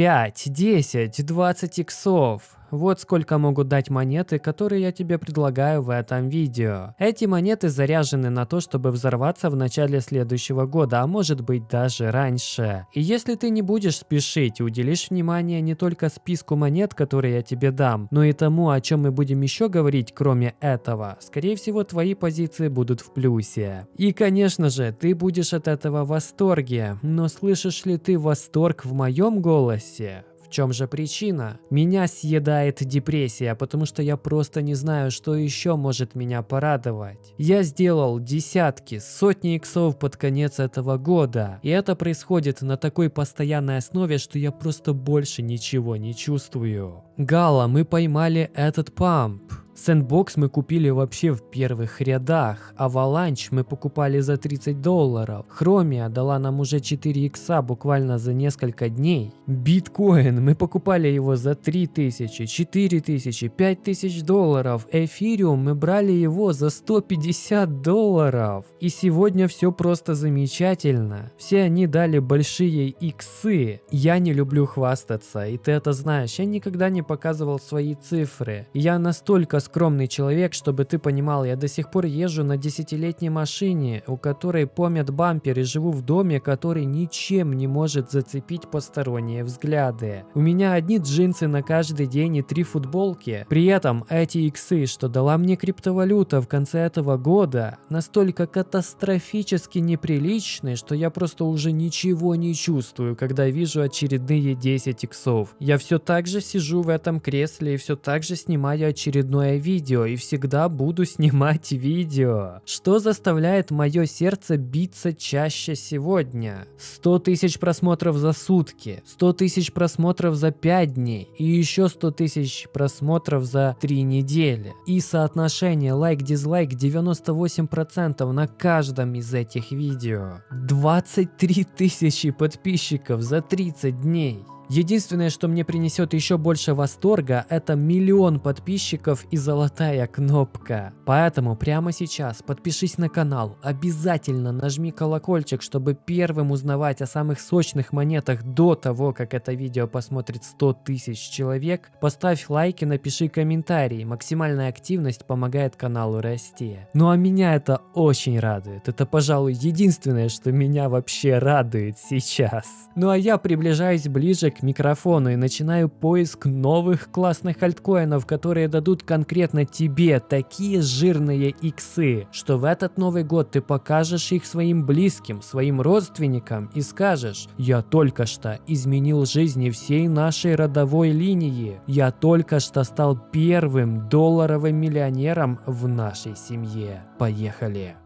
5, 10, 20 иксов. Вот сколько могут дать монеты, которые я тебе предлагаю в этом видео. Эти монеты заряжены на то, чтобы взорваться в начале следующего года, а может быть даже раньше. И если ты не будешь спешить, уделишь внимание не только списку монет, которые я тебе дам, но и тому, о чем мы будем еще говорить, кроме этого, скорее всего твои позиции будут в плюсе. И конечно же, ты будешь от этого в восторге, но слышишь ли ты восторг в моем голосе? В чем же причина? Меня съедает депрессия, потому что я просто не знаю, что еще может меня порадовать. Я сделал десятки, сотни иксов под конец этого года, и это происходит на такой постоянной основе, что я просто больше ничего не чувствую. Gala, мы поймали этот pump. Sandbox мы купили вообще в первых рядах, а Avalanche мы покупали за 30 долларов. Chromia дала нам уже 4 икса буквально за несколько дней. Биткоин мы покупали его за 3000, 4000, 5000 долларов. Эфириум мы брали его за 150 долларов. И сегодня все просто замечательно. Все они дали большие иксы. Я не люблю хвастаться, и ты это знаешь. Я никогда не показывал свои цифры. Я настолько скромный человек, чтобы ты понимал, я до сих пор езжу на десятилетней машине, у которой помят бампер и живу в доме, который ничем не может зацепить посторонние взгляды. У меня одни джинсы на каждый день и три футболки. При этом эти иксы, что дала мне криптовалюта в конце этого года, настолько катастрофически неприличны, что я просто уже ничего не чувствую, когда вижу очередные 10 иксов. Я все так же сижу в этом кресле и все так же снимаю очередное видео и всегда буду снимать видео. Что заставляет мое сердце биться чаще сегодня? 100 тысяч просмотров за сутки, 100 тысяч просмотров за 5 дней и еще 100 тысяч просмотров за 3 недели. И соотношение лайк-дизлайк 98% на каждом из этих видео. 23 тысячи подписчиков за 30 дней. Единственное, что мне принесет еще больше восторга, это миллион подписчиков и золотая кнопка. Поэтому прямо сейчас подпишись на канал, обязательно нажми колокольчик, чтобы первым узнавать о самых сочных монетах до того, как это видео посмотрит 100 тысяч человек. Поставь лайк и напиши комментарий, максимальная активность помогает каналу расти. Ну а меня это очень радует, это пожалуй единственное, что меня вообще радует сейчас. Ну а я приближаюсь ближе к микрофону и начинаю поиск новых классных альткоинов, которые дадут конкретно тебе такие жирные иксы, что в этот Новый год ты покажешь их своим близким, своим родственникам и скажешь, я только что изменил жизни всей нашей родовой линии, я только что стал первым долларовым миллионером в нашей семье. Поехали!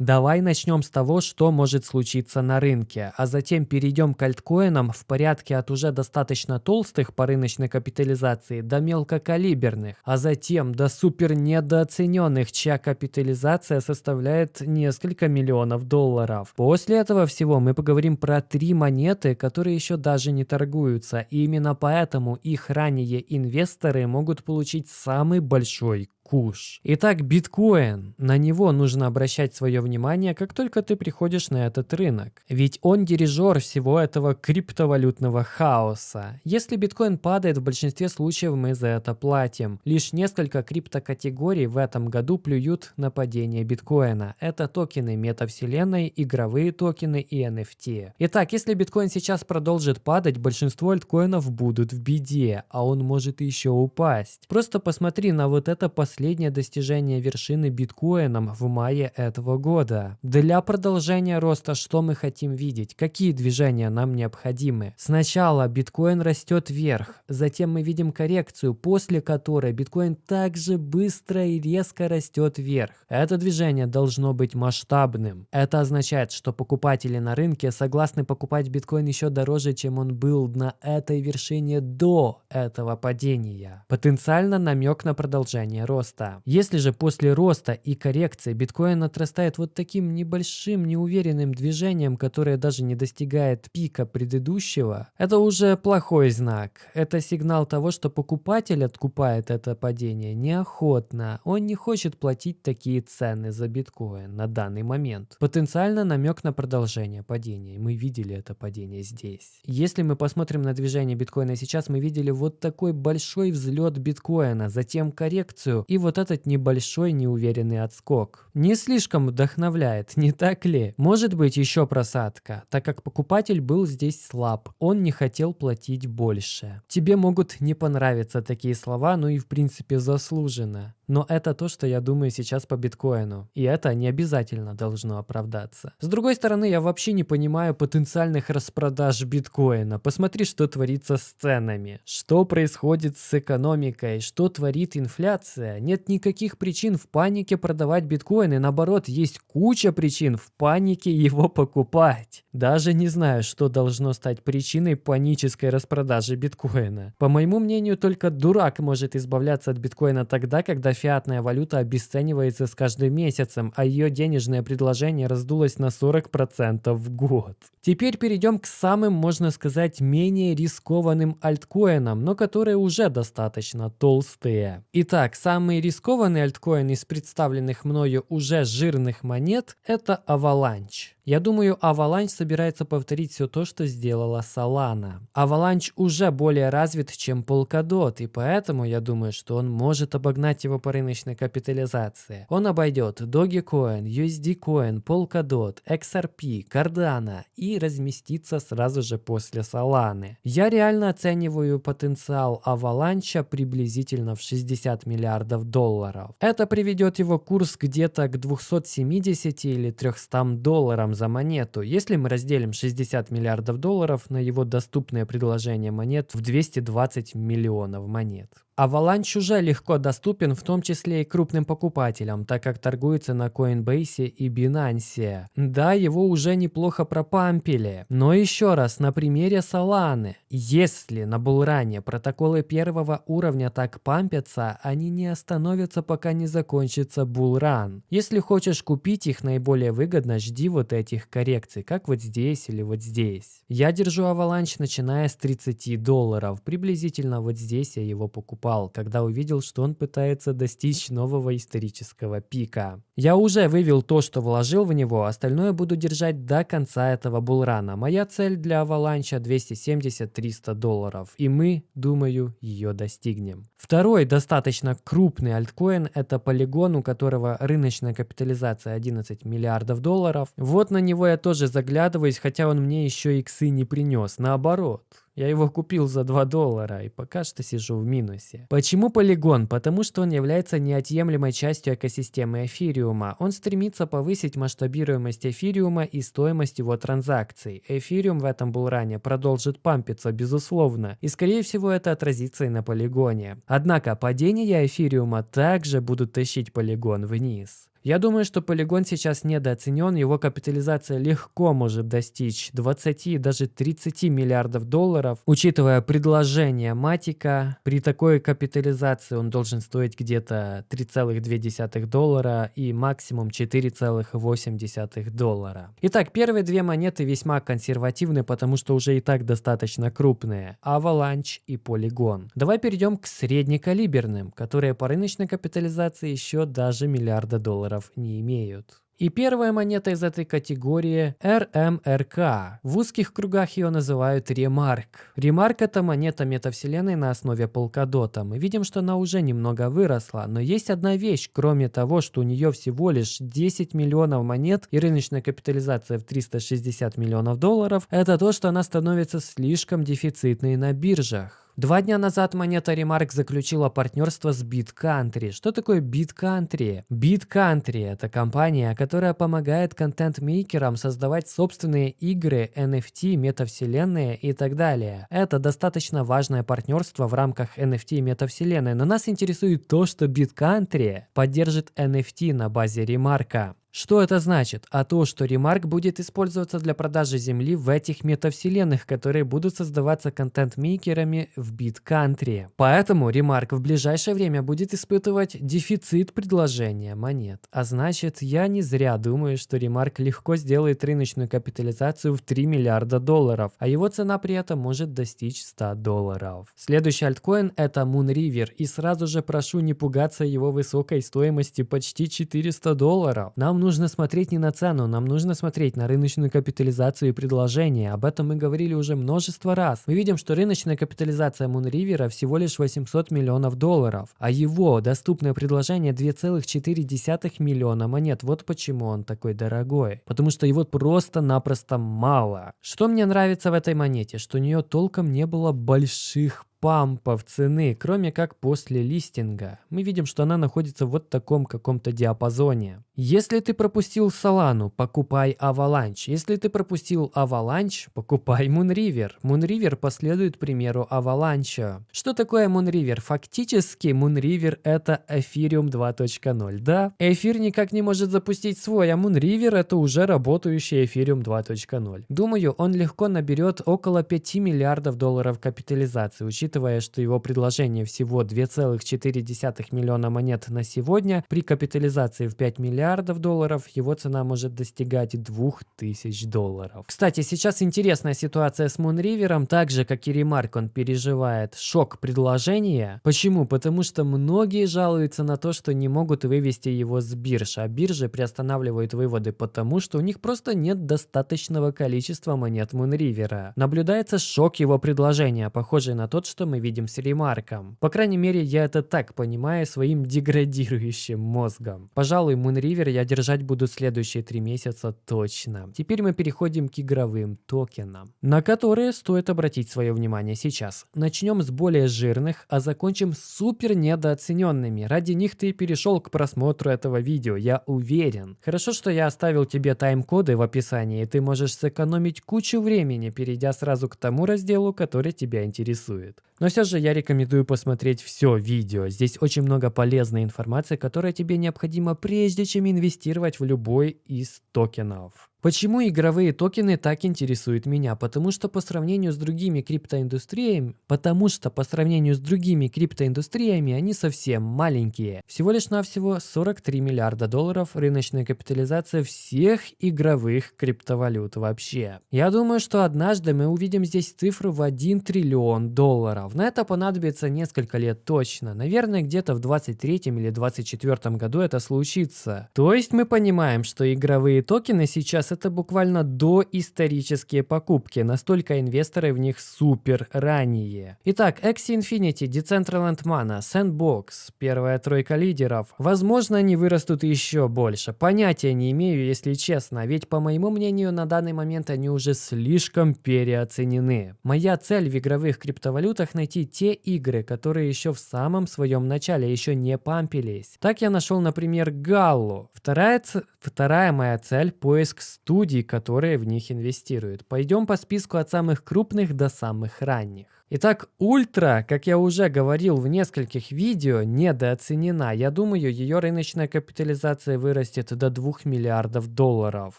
Давай начнем с того, что может случиться на рынке, а затем перейдем к альткоинам в порядке от уже достаточно толстых по рыночной капитализации до мелкокалиберных, а затем до супер недооцененных, чья капитализация составляет несколько миллионов долларов. После этого всего мы поговорим про три монеты, которые еще даже не торгуются, и именно поэтому их ранее инвесторы могут получить самый большой куш. Итак, биткоин. На него нужно обращать свое внимание, как только ты приходишь на этот рынок. Ведь он дирижер всего этого криптовалютного хаоса. Если биткоин падает, в большинстве случаев мы за это платим. Лишь несколько криптокатегорий в этом году плюют на падение биткоина. Это токены метавселенной, игровые токены и NFT. Итак, если биткоин сейчас продолжит падать, большинство альткоинов будут в беде, а он может еще упасть. Просто посмотри на вот это последнее последнее достижение вершины биткоином в мае этого года. Для продолжения роста что мы хотим видеть? Какие движения нам необходимы? Сначала биткоин растет вверх, затем мы видим коррекцию, после которой биткоин также быстро и резко растет вверх. Это движение должно быть масштабным. Это означает, что покупатели на рынке согласны покупать биткоин еще дороже, чем он был на этой вершине до этого падения. Потенциально намек на продолжение роста роста. Если же после роста и коррекции биткоин отрастает вот таким небольшим неуверенным движением, которое даже не достигает пика предыдущего, это уже плохой знак. Это сигнал того, что покупатель откупает это падение неохотно. Он не хочет платить такие цены за биткоин на данный момент. Потенциально намек на продолжение падения. Мы видели это падение здесь. Если мы посмотрим на движение биткоина сейчас, мы видели вот такой большой взлет биткоина, затем коррекцию и вот этот небольшой неуверенный отскок. Не слишком вдохновляет, не так ли? Может быть еще просадка, так как покупатель был здесь слаб, он не хотел платить больше. Тебе могут не понравиться такие слова, ну и в принципе заслуженно. Но это то, что я думаю сейчас по биткоину. И это не обязательно должно оправдаться. С другой стороны, я вообще не понимаю потенциальных распродаж биткоина. Посмотри, что творится с ценами. Что происходит с экономикой. Что творит инфляция. Нет никаких причин в панике продавать биткоин. И наоборот, есть куча причин в панике его покупать. Даже не знаю, что должно стать причиной панической распродажи биткоина. По моему мнению, только дурак может избавляться от биткоина тогда, когда фиатная валюта обесценивается с каждым месяцем, а ее денежное предложение раздулось на 40% в год. Теперь перейдем к самым, можно сказать, менее рискованным альткоинам, но которые уже достаточно толстые. Итак, самый рискованный альткоин из представленных мною уже жирных монет – это Avalanche. Я думаю, Avalanche собирается повторить все то, что сделала Solana. Avalanche уже более развит, чем Polkadot, и поэтому я думаю, что он может обогнать его по рыночной капитализации. Он обойдет Dogecoin, USDCoin, Polkadot, XRP, Cardano и разместится сразу же после Solana. Я реально оцениваю потенциал Avalanche приблизительно в 60 миллиардов долларов. Это приведет его курс где-то к 270 или 300 долларам за монету, если мы разделим 60 миллиардов долларов на его доступное предложение монет в 220 миллионов монет. Avalanche уже легко доступен в том числе и крупным покупателям, так как торгуется на Coinbase и Binance. Да, его уже неплохо пропампили. Но еще раз, на примере Solana. Если на булране протоколы первого уровня так пампятся, они не остановятся, пока не закончится булран. Если хочешь купить их наиболее выгодно, жди вот этих коррекций, как вот здесь или вот здесь. Я держу Avalanche начиная с 30 долларов. Приблизительно вот здесь я его покупал упал, когда увидел, что он пытается достичь нового исторического пика. Я уже вывел то, что вложил в него, остальное буду держать до конца этого булрана. Моя цель для Аваланча 270-300 долларов, и мы, думаю, ее достигнем. Второй достаточно крупный альткоин – это полигон, у которого рыночная капитализация 11 миллиардов долларов. Вот на него я тоже заглядываюсь, хотя он мне еще иксы не принес, наоборот. Я его купил за 2 доллара и пока что сижу в минусе. Почему полигон? Потому что он является неотъемлемой частью экосистемы эфириума. Он стремится повысить масштабируемость эфириума и стоимость его транзакций. Эфириум в этом был ранее продолжит пампиться, безусловно. И скорее всего это отразится и на полигоне. Однако падения эфириума также будут тащить полигон вниз. Я думаю, что полигон сейчас недооценен, его капитализация легко может достичь 20, даже 30 миллиардов долларов. Учитывая предложение Матика, при такой капитализации он должен стоить где-то 3,2 доллара и максимум 4,8 доллара. Итак, первые две монеты весьма консервативны, потому что уже и так достаточно крупные. Avalanche и Polygon. Давай перейдем к среднекалиберным, которые по рыночной капитализации еще даже миллиарда долларов долларов не имеют. И первая монета из этой категории RMRK. В узких кругах ее называют Ремарк. Ремарк это монета метавселенной на основе полкадота. Мы видим, что она уже немного выросла, но есть одна вещь, кроме того, что у нее всего лишь 10 миллионов монет и рыночная капитализация в 360 миллионов долларов, это то, что она становится слишком дефицитной на биржах. Два дня назад монета Remark заключила партнерство с BitCountry. Что такое BitCountry? BitCountry – это компания, которая помогает контент-мейкерам создавать собственные игры, NFT, метавселенные и так далее. Это достаточно важное партнерство в рамках NFT и метавселенной, но нас интересует то, что BitCountry поддержит NFT на базе Remark. Что это значит? А то, что ремарк будет использоваться для продажи земли в этих метавселенных, которые будут создаваться контент-мейкерами в BitCountry. Поэтому ремарк в ближайшее время будет испытывать дефицит предложения монет. А значит, я не зря думаю, что ремарк легко сделает рыночную капитализацию в 3 миллиарда долларов, а его цена при этом может достичь 100 долларов. Следующий альткоин это Moonriver, и сразу же прошу не пугаться его высокой стоимости почти 400 долларов. Нам нужно смотреть не на цену, нам нужно смотреть на рыночную капитализацию и предложение. Об этом мы говорили уже множество раз. Мы видим, что рыночная капитализация Moonriver всего лишь 800 миллионов долларов, а его доступное предложение 2,4 миллиона монет. Вот почему он такой дорогой. Потому что его просто-напросто мало. Что мне нравится в этой монете? Что у нее толком не было больших пампов цены, кроме как после листинга. Мы видим, что она находится в вот таком каком-то диапазоне. Если ты пропустил Solana, покупай Avalanche. Если ты пропустил Avalanche, покупай Moonriver. Moonriver последует примеру Avalanche. Что такое Moonriver? Фактически Moonriver это Ethereum 2.0, да? Эфир никак не может запустить свой, а Moonriver это уже работающий Ethereum 2.0. Думаю, он легко наберет около 5 миллиардов долларов капитализации, учитывая, что его предложение всего 2,4 миллиона монет на сегодня, при капитализации в 5 миллиардов долларов его цена может достигать 2000 долларов. Кстати, сейчас интересная ситуация с Moonriver, так же как и Remark, он переживает шок предложения. Почему? Потому что многие жалуются на то, что не могут вывести его с бирж, а биржи приостанавливают выводы, потому что у них просто нет достаточного количества монет Moonriver. Наблюдается шок его предложения, похожий на тот, что что мы видим с ремарком. По крайней мере, я это так понимаю своим деградирующим мозгом. Пожалуй, Moonriver я держать буду следующие три месяца точно. Теперь мы переходим к игровым токенам, на которые стоит обратить свое внимание сейчас. Начнем с более жирных, а закончим супер недооцененными. Ради них ты перешел к просмотру этого видео, я уверен. Хорошо, что я оставил тебе тайм-коды в описании, и ты можешь сэкономить кучу времени, перейдя сразу к тому разделу, который тебя интересует. Но все же я рекомендую посмотреть все видео. Здесь очень много полезной информации, которая тебе необходима прежде чем инвестировать в любой из токенов. Почему игровые токены так интересуют меня? Потому что по сравнению с другими криптоиндустриями, потому что по сравнению с другими криптоиндустриями они совсем маленькие. Всего лишь навсего 43 миллиарда долларов рыночная капитализация всех игровых криптовалют вообще. Я думаю, что однажды мы увидим здесь цифру в 1 триллион долларов. На это понадобится несколько лет точно. Наверное, где-то в 23 или 24 году это случится. То есть мы понимаем, что игровые токены сейчас это буквально доисторические покупки, настолько инвесторы в них супер ранние. Итак, Axie Infinity, Decentraland Mana, Sandbox, первая тройка лидеров. Возможно, они вырастут еще больше. Понятия не имею, если честно, ведь по моему мнению на данный момент они уже слишком переоценены. Моя цель в игровых криптовалютах найти те игры, которые еще в самом своем начале еще не пампились. Так я нашел, например, Галлу. Вторая, вторая моя цель поиск студий, которые в них инвестируют. Пойдем по списку от самых крупных до самых ранних. Итак, ультра, как я уже говорил в нескольких видео, недооценена. Я думаю, ее рыночная капитализация вырастет до 2 миллиардов долларов.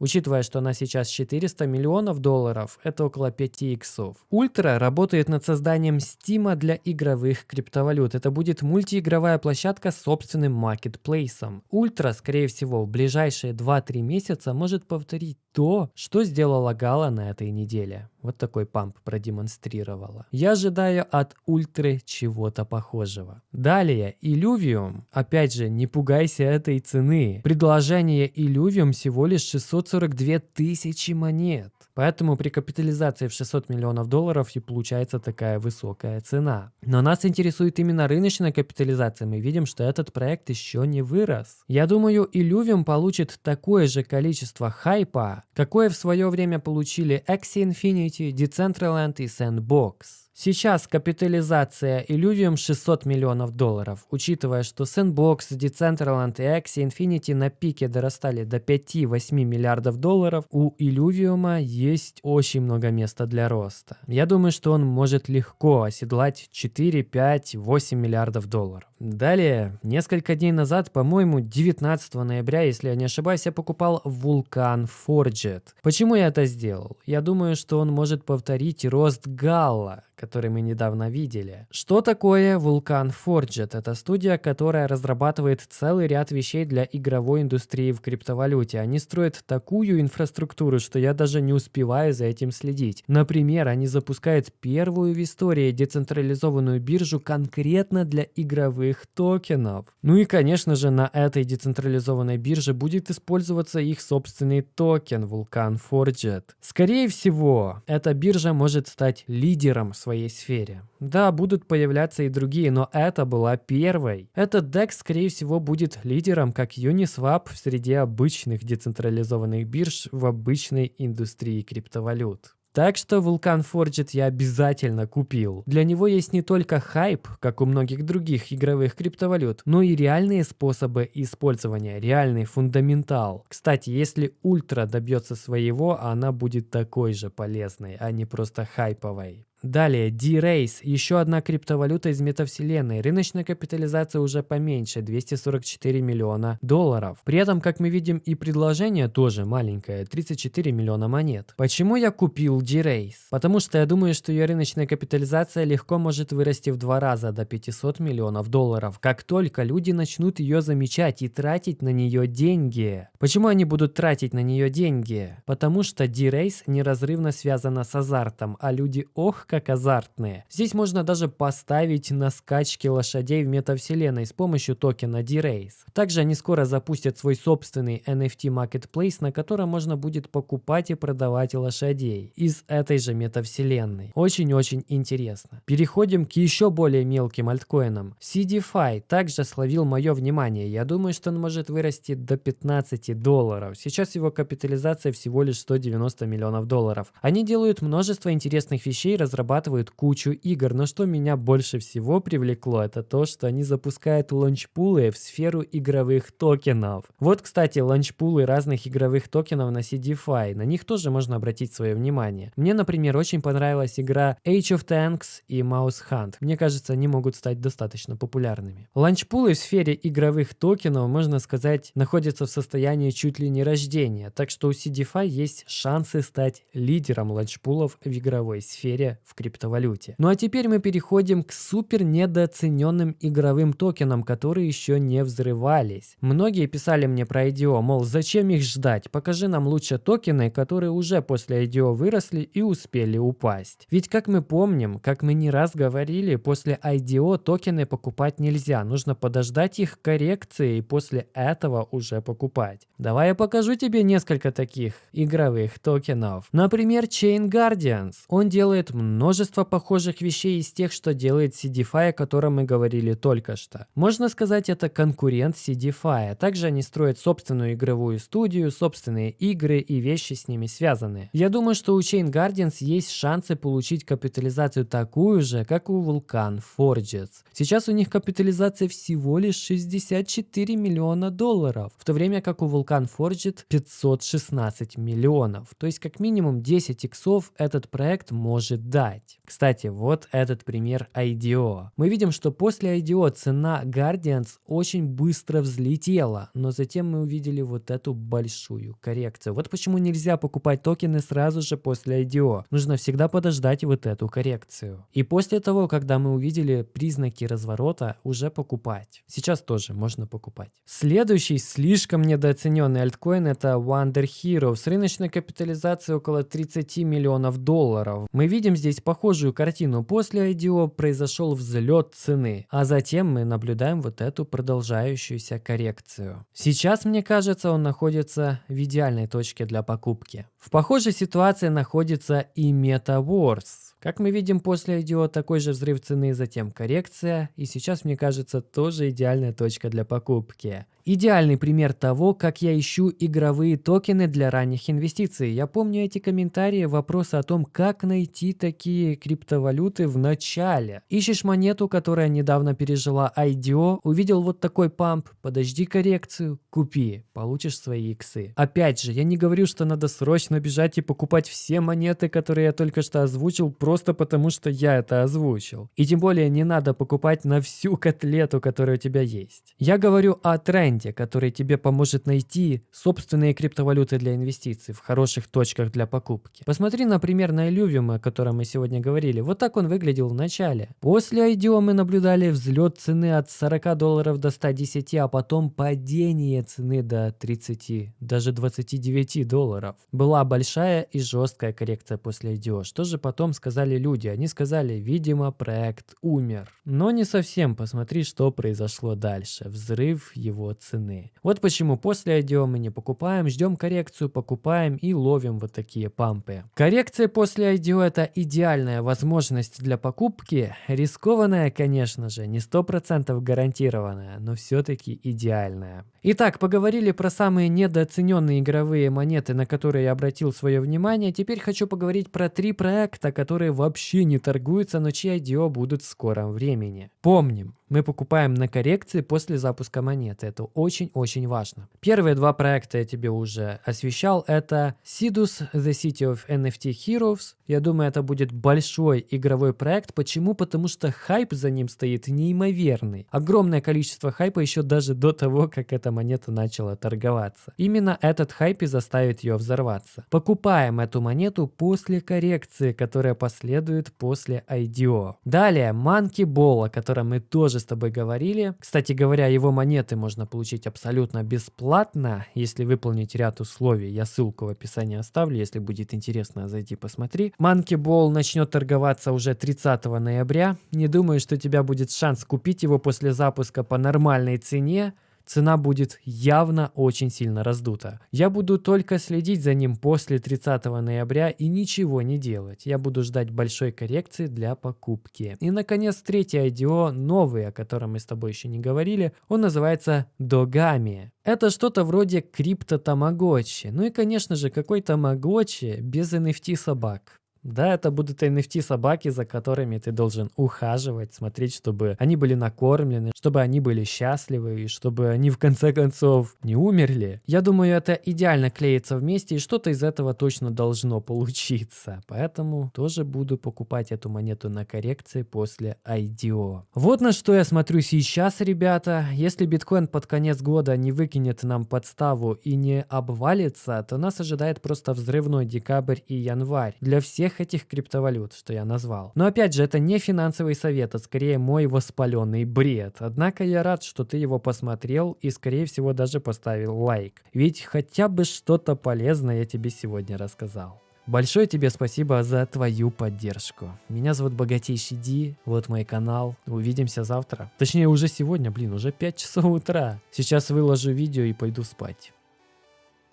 Учитывая, что она сейчас 400 миллионов долларов, это около 5 иксов. Ультра работает над созданием Steam а для игровых криптовалют. Это будет мультиигровая площадка с собственным маркетплейсом. Ультра, скорее всего, в ближайшие 2-3 месяца может повторить то, что сделала Gala на этой неделе. Вот такой pump продемонстрировала. Я ожидаю от Ультры чего-то похожего. Далее, Illuvium. Опять же, не пугайся этой цены. Предложение Illuvium всего лишь 642 тысячи монет. Поэтому при капитализации в 600 миллионов долларов и получается такая высокая цена. Но нас интересует именно рыночная капитализация. Мы видим, что этот проект еще не вырос. Я думаю, Illuvium получит такое же количество хайпа, какое в свое время получили Axie Infinity, Decentraland и Sandbox. Сейчас капитализация Illuvium 600 миллионов долларов, учитывая, что Sandbox, Decentraland и Axie Infinity на пике дорастали до 5-8 миллиардов долларов, у Illuvium есть очень много места для роста. Я думаю, что он может легко оседлать 4, 5, 8 миллиардов долларов. Далее, несколько дней назад, по-моему, 19 ноября, если я не ошибаюсь, я покупал Vulkan Forget. Почему я это сделал? Я думаю, что он может повторить рост Галла, который мы недавно видели. Что такое Vulkan Forget? Это студия, которая разрабатывает целый ряд вещей для игровой индустрии в криптовалюте. Они строят такую инфраструктуру, что я даже не успеваю за этим следить. Например, они запускают первую в истории децентрализованную биржу конкретно для игровых токенов. Ну и, конечно же, на этой децентрализованной бирже будет использоваться их собственный токен Vulkan Forget. Скорее всего, эта биржа может стать лидером в своей сфере. Да, будут появляться и другие, но это была первой. Этот DEX, скорее всего, будет лидером как Uniswap в среде обычных децентрализованных бирж в обычной индустрии криптовалют. Так что Vulkan Forged я обязательно купил. Для него есть не только хайп, как у многих других игровых криптовалют, но и реальные способы использования, реальный фундаментал. Кстати, если Ультра добьется своего, она будет такой же полезной, а не просто хайповой. Далее, D-Race, еще одна криптовалюта из метавселенной. Рыночная капитализация уже поменьше, 244 миллиона долларов. При этом, как мы видим, и предложение тоже маленькое, 34 миллиона монет. Почему я купил D-Race? Потому что я думаю, что ее рыночная капитализация легко может вырасти в два раза до 500 миллионов долларов, как только люди начнут ее замечать и тратить на нее деньги. Почему они будут тратить на нее деньги? Потому что D-Race неразрывно связана с азартом, а люди ох как азартные. Здесь можно даже поставить на скачки лошадей в метавселенной с помощью токена D-Race. Также они скоро запустят свой собственный NFT Marketplace, на котором можно будет покупать и продавать лошадей из этой же метавселенной. Очень-очень интересно. Переходим к еще более мелким альткоинам. CDFI также словил мое внимание. Я думаю, что он может вырасти до 15 долларов. Сейчас его капитализация всего лишь 190 миллионов долларов. Они делают множество интересных вещей, разрабатывают кучу игр, но что меня больше всего привлекло, это то, что они запускают ланчпулы в сферу игровых токенов. Вот, кстати, ланчпулы разных игровых токенов на CDFI, на них тоже можно обратить свое внимание. Мне, например, очень понравилась игра Age of Tanks и Mouse Hunt. Мне кажется, они могут стать достаточно популярными. Ланчпулы в сфере игровых токенов, можно сказать, находятся в состоянии чуть ли не рождения, так что у CDFI есть шансы стать лидером ланчпулов в игровой сфере в криптовалюте. Ну а теперь мы переходим к супер недооцененным игровым токенам, которые еще не взрывались. Многие писали мне про IDO, мол, зачем их ждать? Покажи нам лучше токены, которые уже после IDO выросли и успели упасть. Ведь как мы помним, как мы не раз говорили, после IDO токены покупать нельзя, нужно подождать их коррекции и после этого уже покупать. Давай я покажу тебе несколько таких игровых токенов. Например, Chain Guardians. Он делает много множество похожих вещей из тех, что делает CDFI, о котором мы говорили только что. Можно сказать, это конкурент CDFI. Также они строят собственную игровую студию, собственные игры и вещи с ними связанные. Я думаю, что у Chain Guardians есть шансы получить капитализацию такую же, как у Vulkan Forges. Сейчас у них капитализация всего лишь 64 миллиона долларов, в то время как у Vulkan Forget 516 миллионов. То есть как минимум 10 иксов этот проект может дать ждать. Кстати, вот этот пример IDO. Мы видим, что после IDO цена Guardians очень быстро взлетела, но затем мы увидели вот эту большую коррекцию. Вот почему нельзя покупать токены сразу же после IDO. Нужно всегда подождать вот эту коррекцию. И после того, когда мы увидели признаки разворота, уже покупать. Сейчас тоже можно покупать. Следующий слишком недооцененный альткоин это Wonder Hero с рыночной капитализацией около 30 миллионов долларов. Мы видим здесь здесь похожую картину. После IDO произошел взлет цены, а затем мы наблюдаем вот эту продолжающуюся коррекцию. Сейчас, мне кажется, он находится в идеальной точке для покупки. В похожей ситуации находится и MetaWars. Как мы видим, после IDO такой же взрыв цены, затем коррекция, и сейчас, мне кажется, тоже идеальная точка для покупки. Идеальный пример того, как я ищу игровые токены для ранних инвестиций. Я помню эти комментарии, вопросы о том, как найти такие криптовалюты в начале. Ищешь монету, которая недавно пережила IDO, увидел вот такой памп, подожди коррекцию, купи, получишь свои иксы. Опять же, я не говорю, что надо срочно бежать и покупать все монеты, которые я только что озвучил, просто потому что я это озвучил. И тем более не надо покупать на всю котлету, которая у тебя есть. Я говорю о тренде, который тебе поможет найти собственные криптовалюты для инвестиций в хороших точках для покупки. Посмотри, например, на Illuvium, о котором мы сегодня говорили. Вот так он выглядел в начале. После IDO мы наблюдали взлет цены от 40 долларов до 110, а потом падение цены до 30, даже 29 долларов. Была большая и жесткая коррекция после IDO. Что же потом сказали люди? Они сказали, видимо, проект умер. Но не совсем. Посмотри, что произошло дальше. Взрыв его цены. Вот почему после IDO мы не покупаем, ждем коррекцию, покупаем и ловим вот такие пампы. Коррекция после IDO это идеальная возможность для покупки. Рискованная, конечно же, не 100% гарантированная, но все-таки идеальная. Итак, поговорили про самые недооцененные игровые монеты, на которые я обратил свое внимание. Теперь хочу поговорить про три проекта, которые вообще не торгуются, но чьи IDO будут в скором времени. Помним, мы покупаем на коррекции после запуска монеты. Это очень-очень важно. Первые два проекта я тебе уже освещал. Это Sidus The City of NFT Heroes. Я думаю, это будет большой игровой проект. Почему? Потому что хайп за ним стоит неимоверный. Огромное количество хайпа еще даже до того, как эта монета начала торговаться. Именно этот хайп и заставит ее взорваться. Покупаем эту монету после коррекции, которая последует после IDO. Далее Monkey Ball, о котором мы тоже с тобой говорили. Кстати говоря, его монеты можно получить абсолютно бесплатно, если выполнить ряд условий. Я ссылку в описании оставлю, если будет интересно, зайди посмотри. Monkey Ball начнет торговаться уже 30 ноября. Не думаю, что у тебя будет шанс купить его после запуска по нормальной цене цена будет явно очень сильно раздута. Я буду только следить за ним после 30 ноября и ничего не делать. Я буду ждать большой коррекции для покупки. И наконец третий IDO, новый, о котором мы с тобой еще не говорили, он называется Dogami. Это что-то вроде крипто Тамагочи. Ну и конечно же какой Тамагочи без NFT собак. Да, это будут NFT собаки, за которыми ты должен ухаживать, смотреть, чтобы они были накормлены, чтобы они были счастливы и чтобы они в конце концов не умерли. Я думаю, это идеально клеится вместе и что-то из этого точно должно получиться. Поэтому тоже буду покупать эту монету на коррекции после IDO. Вот на что я смотрю сейчас, ребята. Если биткоин под конец года не выкинет нам подставу и не обвалится, то нас ожидает просто взрывной декабрь и январь. Для всех всех этих криптовалют, что я назвал. Но опять же, это не финансовый совет, а скорее мой воспаленный бред. Однако я рад, что ты его посмотрел и скорее всего даже поставил лайк. Ведь хотя бы что-то полезное я тебе сегодня рассказал. Большое тебе спасибо за твою поддержку. Меня зовут Богатейший Ди, вот мой канал. Увидимся завтра. Точнее, уже сегодня, блин, уже 5 часов утра. Сейчас выложу видео и пойду спать.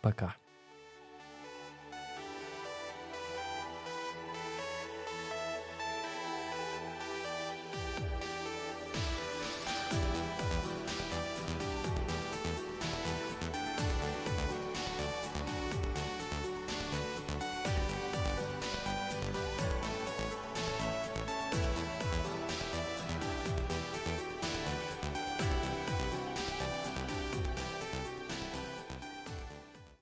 Пока.